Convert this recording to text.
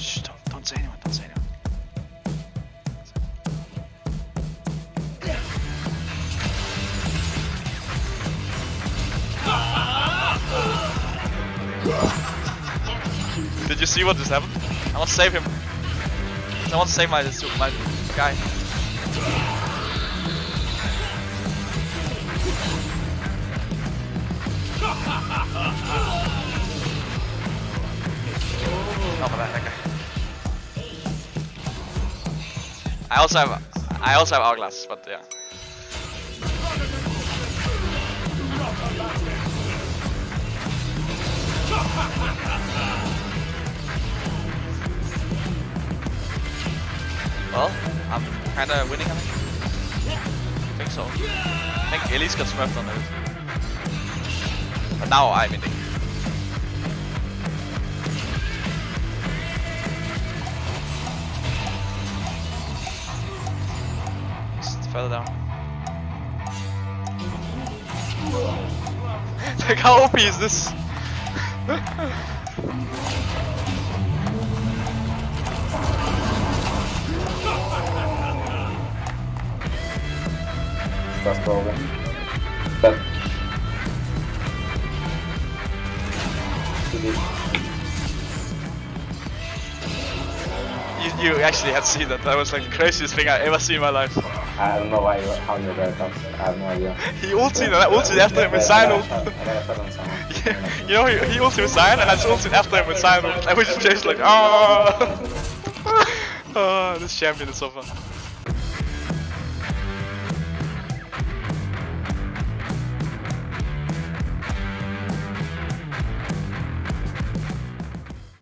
Shh, don't, don't say anyone, don't say anyone. Did you see what just happened? I want to save him. I want to save my my guy. Oh, that, I also have I also have hourglass, but yeah. Well, I'm kinda winning, I think. I think so. I think Elise got smurfed on it. But now I'm winning. Just further down. like how OP is this? That's probably. But. You, you actually had seen that. That was like the craziest thing I ever seen in my life. I don't know why you, how you there comes. I have no idea. He ulted and I ulted after him with Sion ult. I got a shot on someone. Yeah, you know, he, he ulted with Sion and I just ulted after him with ult. And we just chased like, oh! oh, this champion is so fun.